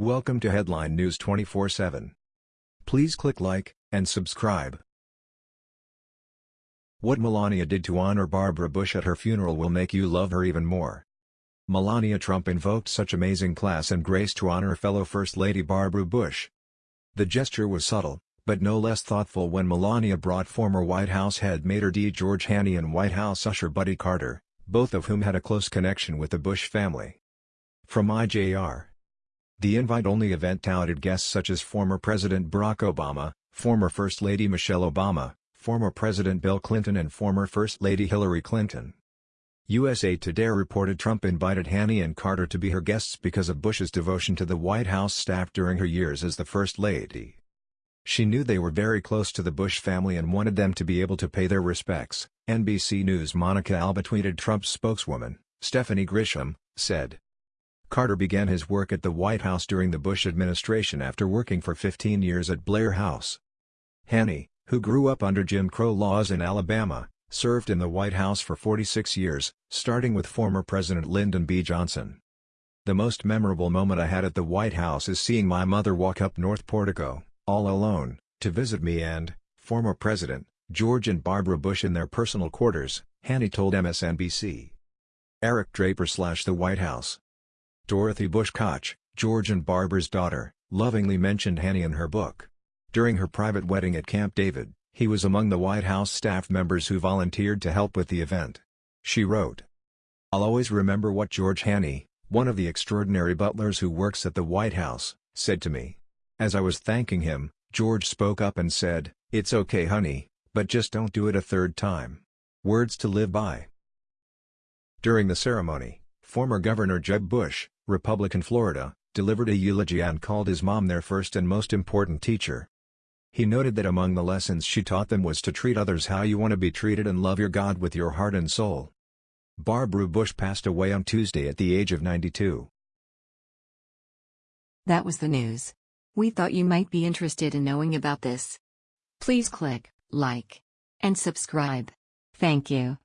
Welcome to Headline News 24/7. Please click like and subscribe. What Melania did to honor Barbara Bush at her funeral will make you love her even more. Melania Trump invoked such amazing class and grace to honor fellow First Lady Barbara Bush. The gesture was subtle, but no less thoughtful when Melania brought former White House head maître d' George Hannie and White House usher Buddy Carter, both of whom had a close connection with the Bush family. From IJR the invite-only event touted guests such as former President Barack Obama, former First Lady Michelle Obama, former President Bill Clinton and former First Lady Hillary Clinton. USA Today reported Trump invited Hannie and Carter to be her guests because of Bush's devotion to the White House staff during her years as the First Lady. She knew they were very close to the Bush family and wanted them to be able to pay their respects, NBC News' Monica Alba tweeted Trump's spokeswoman, Stephanie Grisham, said. Carter began his work at the White House during the Bush administration after working for 15 years at Blair House. Hannie, who grew up under Jim Crow laws in Alabama, served in the White House for 46 years, starting with former President Lyndon B. Johnson. The most memorable moment I had at the White House is seeing my mother walk up North Portico, all alone, to visit me and, former President, George and Barbara Bush in their personal quarters, Hannie told MSNBC. Eric Draper slash the White House Dorothy Bush Koch, George and Barbara's daughter, lovingly mentioned Hannie in her book. During her private wedding at Camp David, he was among the White House staff members who volunteered to help with the event. She wrote, I'll always remember what George Hannie, one of the extraordinary butlers who works at the White House, said to me. As I was thanking him, George spoke up and said, It's okay honey, but just don't do it a third time. Words to live by. During the ceremony, former Governor Jeb Bush, Republican Florida, delivered a eulogy and called his mom their first and most important teacher. He noted that among the lessons she taught them was to treat others how you want to be treated and love your God with your heart and soul. Barbara Bush passed away on Tuesday at the age of 92. That was the news. We thought you might be interested in knowing about this. Please click like and subscribe. Thank you.